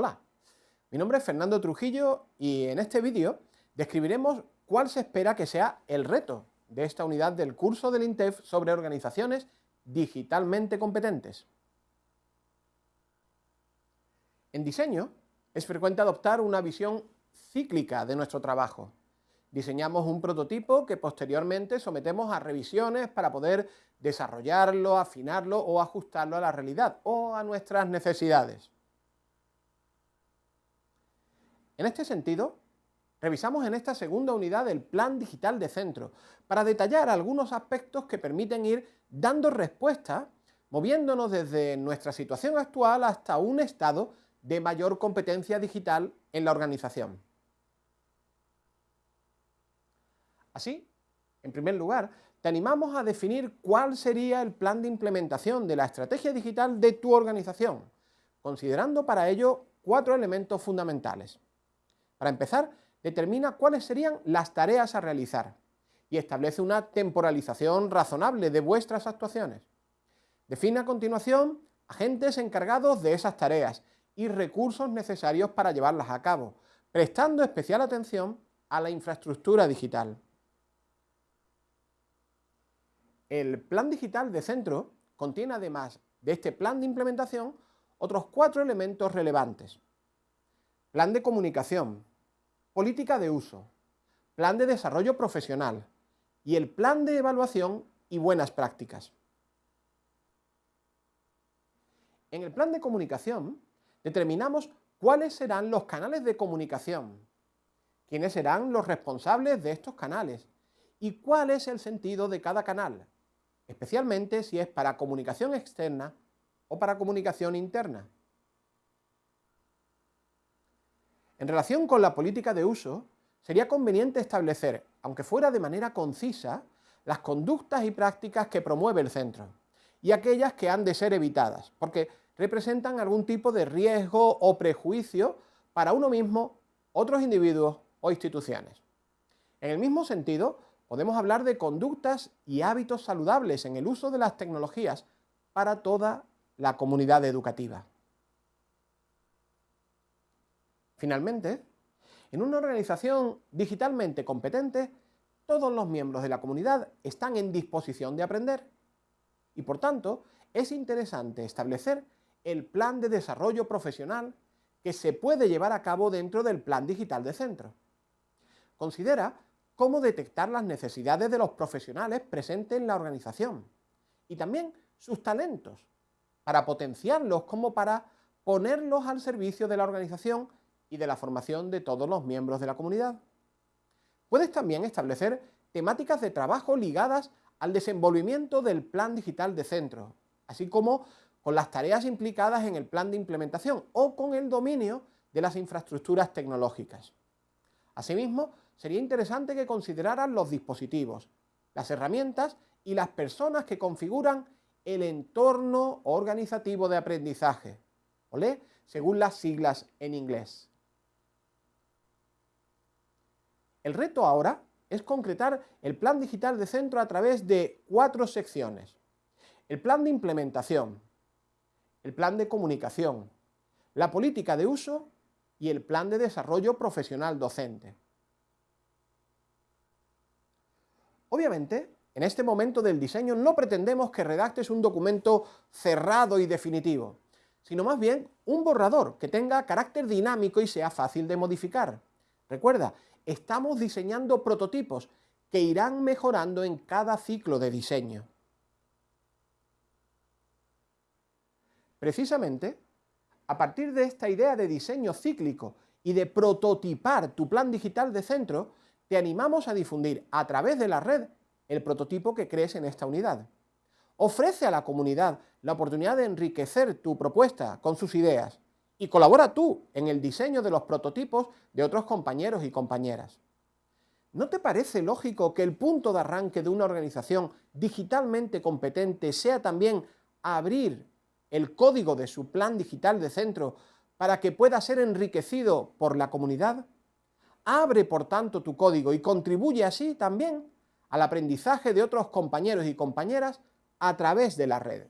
Hola, mi nombre es Fernando Trujillo y en este vídeo describiremos cuál se espera que sea el reto de esta unidad del curso del INTEF sobre organizaciones digitalmente competentes. En diseño es frecuente adoptar una visión cíclica de nuestro trabajo. Diseñamos un prototipo que posteriormente sometemos a revisiones para poder desarrollarlo, afinarlo o ajustarlo a la realidad o a nuestras necesidades. En este sentido, revisamos en esta segunda unidad el Plan Digital de Centro para detallar algunos aspectos que permiten ir dando respuesta, moviéndonos desde nuestra situación actual hasta un estado de mayor competencia digital en la organización. Así, en primer lugar, te animamos a definir cuál sería el plan de implementación de la estrategia digital de tu organización, considerando para ello cuatro elementos fundamentales. Para empezar, determina cuáles serían las tareas a realizar y establece una temporalización razonable de vuestras actuaciones. Define a continuación agentes encargados de esas tareas y recursos necesarios para llevarlas a cabo, prestando especial atención a la infraestructura digital. El plan digital de centro contiene además de este plan de implementación otros cuatro elementos relevantes. Plan de comunicación, política de uso, plan de desarrollo profesional y el plan de evaluación y buenas prácticas. En el plan de comunicación determinamos cuáles serán los canales de comunicación, quiénes serán los responsables de estos canales y cuál es el sentido de cada canal, especialmente si es para comunicación externa o para comunicación interna. En relación con la política de uso, sería conveniente establecer, aunque fuera de manera concisa, las conductas y prácticas que promueve el centro, y aquellas que han de ser evitadas, porque representan algún tipo de riesgo o prejuicio para uno mismo, otros individuos o instituciones. En el mismo sentido, podemos hablar de conductas y hábitos saludables en el uso de las tecnologías para toda la comunidad educativa. Finalmente, en una organización digitalmente competente, todos los miembros de la comunidad están en disposición de aprender y por tanto es interesante establecer el plan de desarrollo profesional que se puede llevar a cabo dentro del plan digital de centro. Considera cómo detectar las necesidades de los profesionales presentes en la organización y también sus talentos, para potenciarlos como para ponerlos al servicio de la organización y de la formación de todos los miembros de la comunidad. Puedes también establecer temáticas de trabajo ligadas al desenvolvimiento del plan digital de centro, así como con las tareas implicadas en el plan de implementación o con el dominio de las infraestructuras tecnológicas. Asimismo, sería interesante que consideraran los dispositivos, las herramientas y las personas que configuran el entorno organizativo de aprendizaje, ¿olé? según las siglas en inglés. El reto ahora es concretar el plan digital de centro a través de cuatro secciones. El plan de implementación, el plan de comunicación, la política de uso y el plan de desarrollo profesional docente. Obviamente, en este momento del diseño no pretendemos que redactes un documento cerrado y definitivo, sino más bien un borrador que tenga carácter dinámico y sea fácil de modificar. Recuerda, estamos diseñando prototipos que irán mejorando en cada ciclo de diseño. Precisamente, a partir de esta idea de diseño cíclico y de prototipar tu plan digital de centro, te animamos a difundir a través de la red el prototipo que crees en esta unidad. Ofrece a la comunidad la oportunidad de enriquecer tu propuesta con sus ideas y colabora tú en el diseño de los prototipos de otros compañeros y compañeras. ¿No te parece lógico que el punto de arranque de una organización digitalmente competente sea también abrir el código de su plan digital de centro para que pueda ser enriquecido por la comunidad? Abre, por tanto, tu código y contribuye así también al aprendizaje de otros compañeros y compañeras a través de la red.